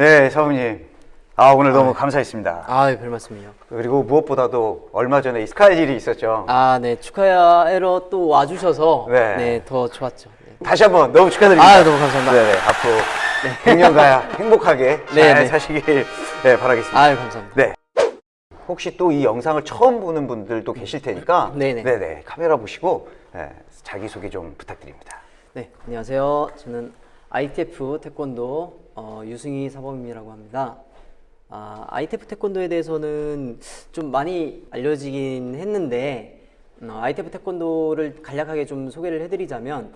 네, 사부님. 아, 오늘 너무 감사했습니다. 아, 별 말씀이요. 그리고 무엇보다도 얼마 전에 스카이질이 있었죠. 아, 네. 축하해러 또 와주셔서 네. 네, 더 좋았죠. 네. 다시 한번 너무 축하드립니다. 아, 너무 감사합니다. 네, 네. 앞으로 100년가야 행복하게 잘 네, 네. 사시길 네, 바라겠습니다. 아유, 감사합니다. 네. 혹시 또 이 영상을 처음 보는 분들도 계실 테니까 네네. 네네, 카메라 보시고 네, 자기소개 좀 부탁드립니다. 네, 안녕하세요. 저는 ITF 태권도 어, 유승희 사범이라고 합니다. 아, ITF 태권도에 대해서는 좀 많이 알려지긴 했는데 어, ITF 태권도를 간략하게 좀 소개를 해드리자면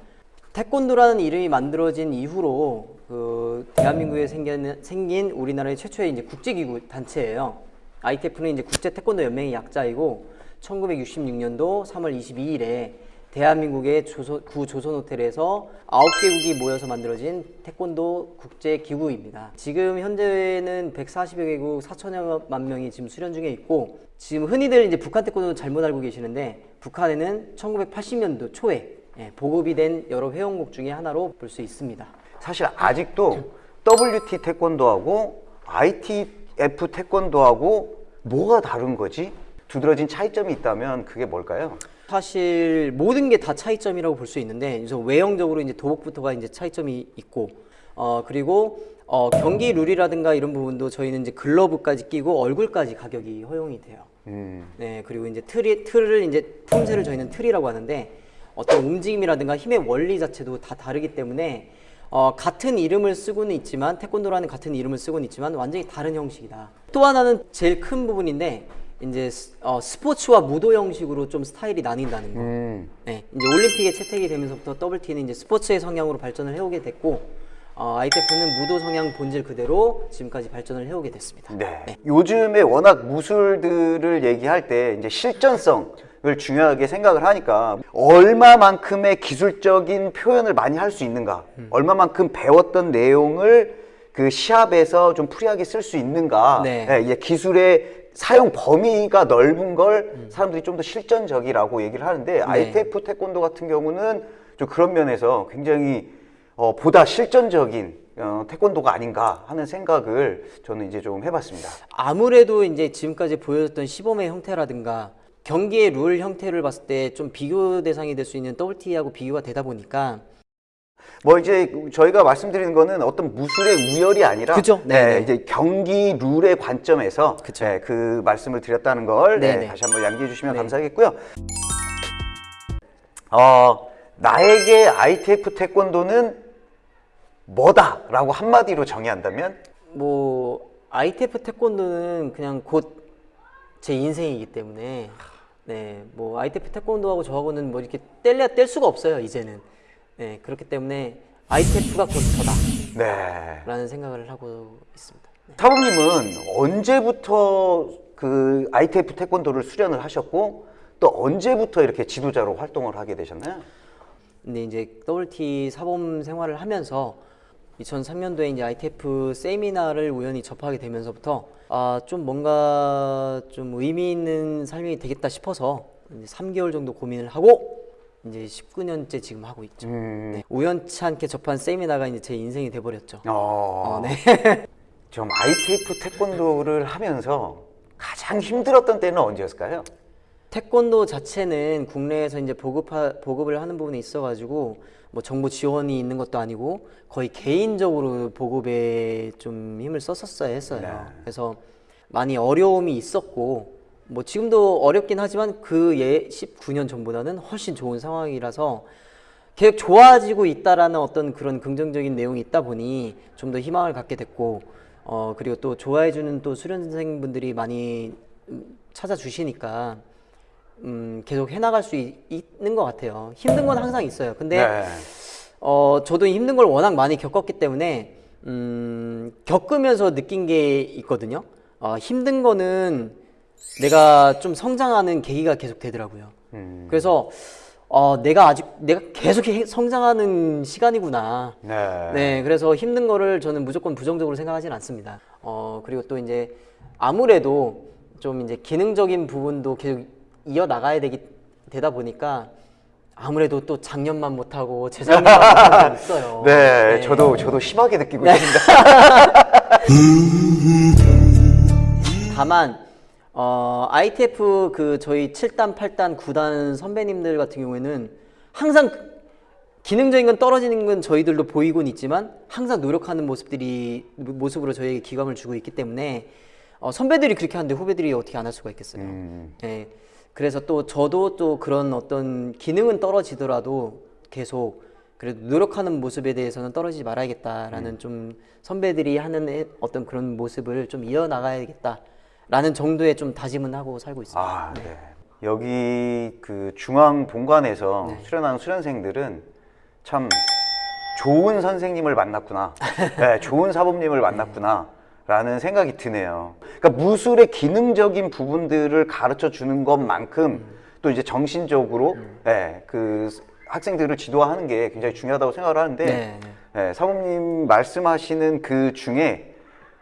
태권도라는 이름이 만들어진 이후로 그 대한민국에 생긴, 생긴 우리나라의 최초의 이제 국제기구 단체예요. ITF는 이제 국제 태권도 연맹의 약자이고 1966년도 3월 22일에 대한민국의 조선, 구 조선 호텔에서 9개국이 모여서 만들어진 태권도 국제 기구입니다. 지금 현재는 140여 개국 4천여만 명이 지금 수련 중에 있고 지금 흔히들 이제 북한 태권도 잘못 알고 계시는데 북한에는 1980년도 초에 예, 보급이 된 여러 회원국 중에 하나로 볼 수 있습니다. 사실 아직도 WT 태권도하고 ITF 태권도하고 뭐가 다른 거지? 두드러진 차이점이 있다면 그게 뭘까요? 사실 모든 게 다 차이점이라고 볼 수 있는데 우선 외형적으로 이제 도복부터가 이제 차이점이 있고 어 그리고 어 경기 룰이라든가 이런 부분도 저희는 이제 글러브까지 끼고 얼굴까지 가격이 허용이 돼요. 음, 네 그리고 이제 틀이 틀을 이제 품새를 저희는 틀이라고 하는데 어떤 움직임이라든가 힘의 원리 자체도 다 다르기 때문에 어, 같은 이름을 쓰고는 있지만 태권도라는 같은 이름을 쓰고는 있지만 완전히 다른 형식이다. 또 하나는 제일 큰 부분인데 이제 스, 어, 스포츠와 무도 형식으로 좀 스타일이 나뉜다는 거. 음, 네, 이제 올림픽에 채택이 되면서부터 WT는 이제 스포츠의 성향으로 발전을 해오게 됐고 어, ITF는 무도 성향 본질 그대로 지금까지 발전을 해오게 됐습니다. 네. 요즘에 워낙 무술들을 얘기할 때 이제 실전성을 중요하게 생각을 하니까 얼마만큼의 기술적인 표현을 많이 할 수 있는가, 음. 얼마만큼 배웠던 내용을 그 시합에서 좀 free하게 쓸 수 있는가, 네. 예, 이제 기술의 사용 범위가 넓은 걸 음. 사람들이 좀 더 실전적이라고 얘기를 하는데 네. ITF 태권도 같은 경우는 좀 그런 면에서 굉장히 어, 보다 실전적인 어, 태권도가 아닌가 하는 생각을 저는 이제 좀 해봤습니다. 아무래도 이제 지금까지 보여줬던 시범의 형태라든가 경기의 룰 형태를 봤을 때 좀 비교 대상이 될 수 있는 WT하고 비교가 되다 보니까 뭐 이제 저희가 말씀드리는 거는 어떤 무술의 우열이 아니라 그죠? 네, 네네. 이제 경기 룰의 관점에서 그쵸. 네, 그 말씀을 드렸다는 걸 네, 네네. 다시 한번 양기해 주시면 네. 감사하겠고요. 어, 나에게 ITF 태권도는 뭐다 라고 한마디로 정의한다면 뭐 ITF 태권도는 그냥 곧 제 인생이기 때문에 네, 뭐 ITF 태권도하고 저하고는 뭐 이렇게 뗄래야 뗄 수가 없어요, 이제는. 네, 그렇기 때문에 ITF가 곧 저다라는 네. 생각을 하고 있습니다. 사부님은 언제부터 그 ITF 태권도를 수련을 하셨고 또 언제부터 이렇게 지도자로 활동을 하게 되셨나요? 근데 이제 WT 사범 생활을 하면서 2003년도에 이제 ITF 세미나를 우연히 접하게 되면서부터 아 좀 뭔가 좀 의미 있는 삶이 되겠다 싶어서 이제 3개월 정도 고민을 하고 이제 19년째 지금 하고 있죠. 음, 네, 우연치 않게 접한 세미나가 이제 제 인생이 돼버렸죠. 어, 어, 네. 좀 ITF 태권도를 하면서 가장 힘들었던 때는 언제였을까요? 태권도 자체는 국내에서 이제 보급하, 보급을 하는 부분이 있어가지고 뭐 정부 지원이 있는 것도 아니고 거의 개인적으로 보급에 좀 힘을 썼었어야 했어요. 네. 그래서 많이 어려움이 있었고 뭐 지금도 어렵긴 하지만 그 예 19년 전보다는 훨씬 좋은 상황이라서 계속 좋아지고 있다라는 어떤 그런 긍정적인 내용이 있다 보니 좀 더 희망을 갖게 됐고 어 그리고 또 좋아해주는 또 수련생분들이 많이 음, 찾아주시니까 음 계속 해나갈 수 있, 있는 것 같아요. 힘든 건 항상 있어요. 근데 네. 어 저도 힘든 걸 워낙 많이 겪었기 때문에 음 겪으면서 느낀 게 있거든요. 어, 힘든 거는 내가 좀 성장하는 계기가 계속 되더라고요. 음, 그래서 어, 내가 아직 내가 계속 해- 성장하는 시간이구나. 네. 네, 그래서 힘든 거를 저는 무조건 부정적으로 생각하진 않습니다. 어, 그리고 또 이제 아무래도 좀 이제 기능적인 부분도 계속 이어 나가야 되기 되다 보니까 아무래도 또 작년만 못하고 재작년만 못하는 게 있어요. 네, 저도 저도 심하게 느끼고 있습니다. 다만 어, ITF 그 저희 7단, 8단, 9단 선배님들 같은 경우에는 항상 기능적인 건 떨어지는 건 저희들도 보이곤 있지만 항상 노력하는 모습들이 모습으로 저희에게 기감을 주고 있기 때문에 어, 선배들이 그렇게 하는데 후배들이 어떻게 안 할 수가 있겠어요. 예. 그래서 또 저도 또 그런 어떤 기능은 떨어지더라도 계속 그래도 노력하는 모습에 대해서는 떨어지지 말아야겠다라는 좀 선배들이 하는 애- 어떤 그런 모습을 좀 이어나가야겠다 라는 정도의 좀 다짐은 하고 살고 있습니다. 아, 네. 여기 그 중앙 본관에서 네. 수련하는 수련생들은 참 좋은 선생님을 만났구나. 네, 좋은 사범님을 만났구나. 라는 생각이 드네요. 그러니까 무술의 기능적인 부분들을 가르쳐 주는 것만큼 또 이제 정신적으로 네, 그 학생들을 지도하는 게 굉장히 중요하다고 생각을 하는데 네, 네, 사모님 말씀하시는 그 중에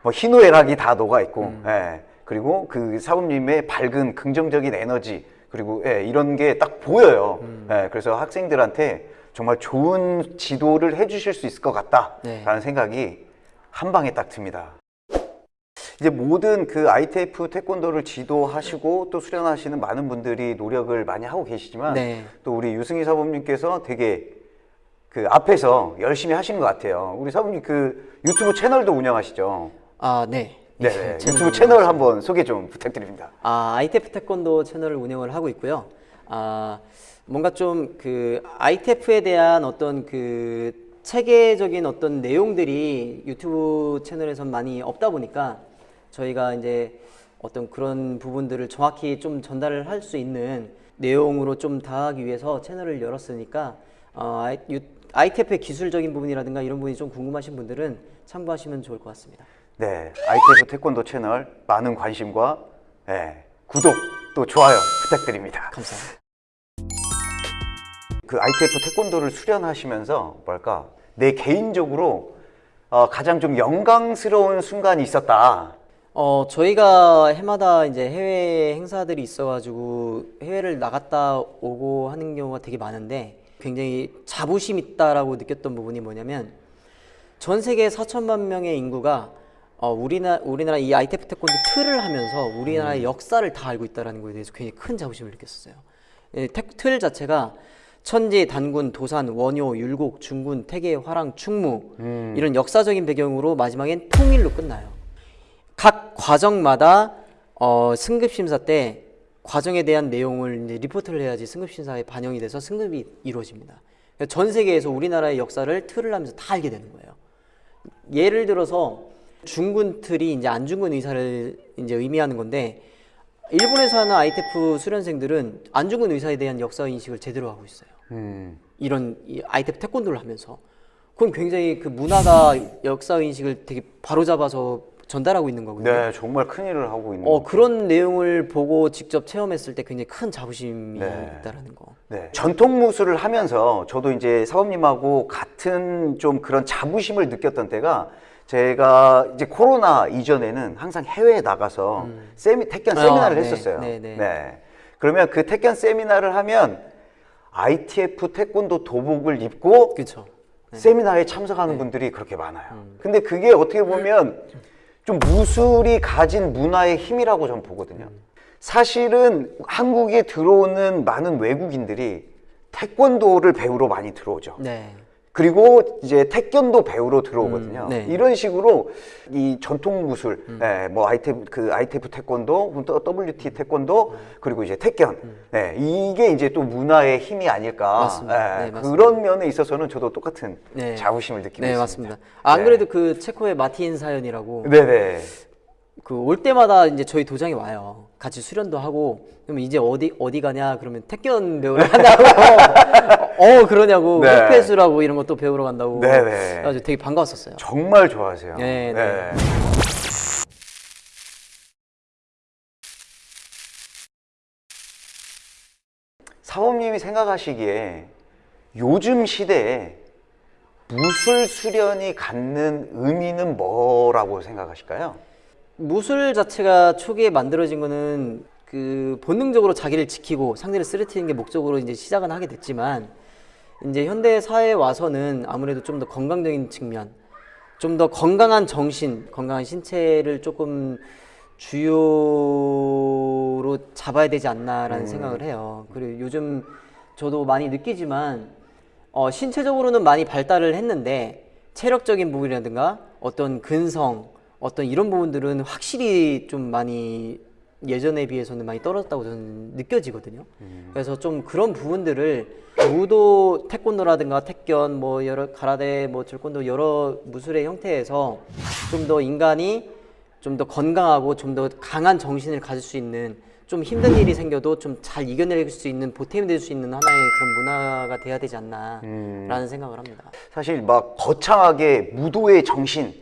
뭐 희노애락이 다 녹아 있고, 예, 그리고 그 사모님의 밝은 긍정적인 에너지 그리고 예, 이런 게 딱 보여요. 예, 그래서 학생들한테 정말 좋은 지도를 해주실 수 있을 것 같다라는 네. 생각이 한 방에 딱 듭니다. 이제 모든 그 ITF 태권도를 지도하시고 또 수련하시는 많은 분들이 노력을 많이 하고 계시지만 네. 또 우리 유승희 사범님께서 되게 그 앞에서 열심히 하신 것 같아요. 우리 사범님 그 유튜브 채널도 운영하시죠. 아, 네. 네, 네, 유튜브 채널 한번 소개 좀 부탁드립니다. 아, ITF 태권도 채널을 운영을 하고 있고요. 아, 뭔가 좀 그 ITF에 대한 어떤 그 체계적인 어떤 내용들이 유튜브 채널에선 많이 없다 보니까 저희가 이제 어떤 그런 부분들을 정확히 좀 전달을 할 수 있는 내용으로 좀 다하기 위해서 채널을 열었으니까 어, ITF의 기술적인 부분이라든가 이런 부분이 좀 궁금하신 분들은 참고하시면 좋을 것 같습니다. 네, ITF 태권도 채널 많은 관심과 예, 구독 또 좋아요 부탁드립니다. 감사합니다. 그 ITF 태권도를 수련하시면서 뭘까 내 개인적으로 어, 가장 좀 영광스러운 순간이 있었다. 어, 저희가 해마다 이제 해외 행사들이 있어가지고 해외를 나갔다 오고 하는 경우가 되게 많은데 굉장히 자부심 있다라고 느꼈던 부분이 뭐냐면 전 세계 4천만 명의 인구가 어, 우리나, 우리나라 이 ITF 태권도 틀을 하면서 우리나라의 역사를 다 알고 있다는 거에 대해서 굉장히 큰 자부심을 느꼈었어요. 예, 태- 틀 자체가 천지, 단군, 도산, 원효, 율곡, 중군, 태계, 화랑, 충무 이런 역사적인 배경으로 마지막엔 통일로 끝나요. 각 과정마다 어, 승급 심사 때 과정에 대한 내용을 이제 리포트를 해야지 승급 심사에 반영이 돼서 승급이 이루어집니다. 그러니까 전 세계에서 우리나라의 역사를 틀을 하면서 다 알게 되는 거예요. 예를 들어서 중군 틀이 이제 안중근 의사를 이제 의미하는 건데 일본에서 하는 ITF 수련생들은 안중근 의사에 대한 역사 인식을 제대로 하고 있어요. 음, 이런 이 ITF 태권도를 하면서 그건 굉장히 그 문화가 역사 인식을 되게 바로잡아서 전달하고 있는 거거든요. 네, 정말 큰 일을 하고 있는. 어 그런 내용을 보고 직접 체험했을 때 굉장히 큰 자부심이 네. 있다라는 거. 네. 전통 무술을 하면서 저도 이제 사범님하고 같은 좀 그런 자부심을 느꼈던 때가 제가 이제 코로나 이전에는 항상 해외에 나가서 세미, 태견 아, 세미나를 네. 했었어요. 네, 네. 그러면 그 태견 세미나를 하면 ITF 태권도 도복을 입고 그렇죠. 세미나에 참석하는 분들이 그렇게 많아요. 근데 그게 어떻게 보면 좀 무술이 가진 문화의 힘이라고 저는 보거든요. 사실은 한국에 들어오는 많은 외국인들이 태권도를 배우러 많이 들어오죠. 네. 그리고 이제 태권도 배우러 들어오거든요. 음, 네. 이런 식으로 이 전통 무술, 예, 뭐 ITF 그 ITF 태권도, 또 WT 태권도, 그리고 이제 태견, 예, 이게 이제 또 문화의 힘이 아닐까. 맞습니다. 예, 네, 맞습니다. 그런 면에 있어서는 저도 똑같은 네. 자부심을 느끼고 네 있습니다. 맞습니다. 아, 안 네. 그래도 그 체코의 마틴 사연이라고 네네. 그올 때마다 이제 저희 도장에 와요. 같이 수련도 하고 그러면 이제 어디 어디 가냐 그러면 태권 배우러 간다고 어 그러냐고 네. 흑패수라고 이런 것도 배우러 간다고 네네. 그래가지고 되게 반가웠었어요. 정말 좋아하세요. 네, 네. 사범님이 생각하시기에 요즘 시대에 무술 수련이 갖는 의미는 뭐라고 생각하실까요? 무술 자체가 초기에 만들어진 거는 그 본능적으로 자기를 지키고 상대를 쓰러뜨리는 게 목적으로 이제 시작은 하게 됐지만 이제 현대 사회에 와서는 아무래도 좀 더 건강적인 측면 좀 더 건강한 정신, 건강한 신체를 조금 주요로 잡아야 되지 않나라는 생각을 해요. 그리고 요즘 저도 많이 느끼지만 어, 신체적으로는 많이 발달을 했는데 체력적인 부분이라든가 어떤 근성, 어떤 이런 부분들은 확실히 좀 많이 예전에 비해서는 많이 떨어졌다고 저는 느껴지거든요. 그래서 좀 그런 부분들을 무도 태권도라든가 태견 뭐 여러 가라데 뭐 절권도 여러 무술의 형태에서 좀 더 인간이 좀 더 건강하고 좀 더 강한 정신을 가질 수 있는 좀 힘든 일이 생겨도 좀 잘 이겨낼 수 있는 보탬이 될 수 있는 하나의 그런 문화가 돼야 되지 않나라는 생각을 합니다. 사실 막 거창하게 무도의 정신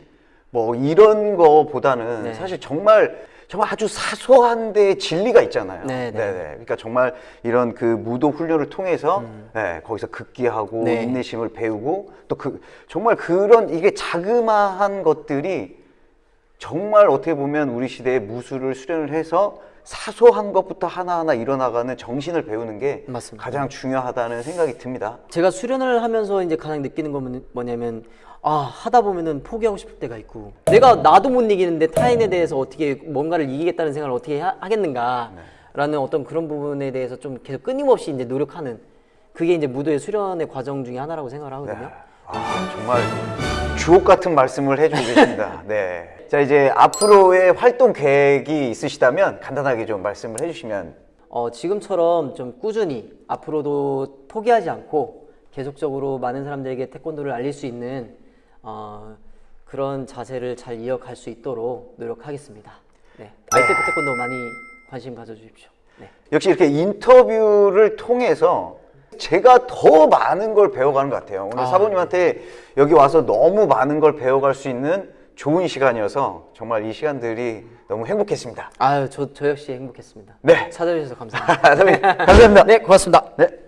뭐 이런 거보다는 네. 사실 정말 정말 아주 사소한 데 진리가 있잖아요. 네, 네. 네네. 그러니까 정말 이런 그 무도 훈련을 통해서 네, 거기서 극기하고 음. 네. 인내심을 배우고 또 그 정말 그런 이게 자그마한 것들이 정말 어떻게 보면 우리 시대에 무술을 수련을 해서 사소한 것부터 하나하나 일어나가는 정신을 배우는 게 맞습니다. 가장 중요하다는 생각이 듭니다. 제가 수련을 하면서 이제 가장 느끼는 건 뭐냐면 아 하다 보면은 포기하고 싶을 때가 있고 내가 나도 못 이기는데 타인에 대해서 어떻게 뭔가를 이기겠다는 생각을 어떻게 하, 하겠는가라는 어떤 그런 부분에 대해서 좀 계속 끊임없이 이제 노력하는 그게 이제 무도의 수련의 과정 중에 하나라고 생각을 하거든요. 아, 정말 주옥 같은 말씀을 해주고 계십니다. 네. 자, 이제 앞으로의 활동 계획이 있으시다면 간단하게 좀 말씀을 해주시면. 어, 지금처럼 좀 꾸준히 앞으로도 포기하지 않고 계속적으로 많은 사람들에게 태권도를 알릴 수 있는 어, 그런 자세를 잘 이어갈 수 있도록 노력하겠습니다. 네. ITF 태권도 많이 관심 가져주십시오. 네. 역시 이렇게 인터뷰를 통해서 제가 더 많은 걸 배워가는 것 같아요. 오늘 아, 사부님한테 여기 와서 너무 많은 걸 배워갈 수 있는 좋은 시간이어서 정말 이 시간들이 너무 행복했습니다. 아유, 저, 저 역시 행복했습니다. 네. 찾아주셔서 감사합니다. 사부님, 감사합니다. 네, 고맙습니다. 네.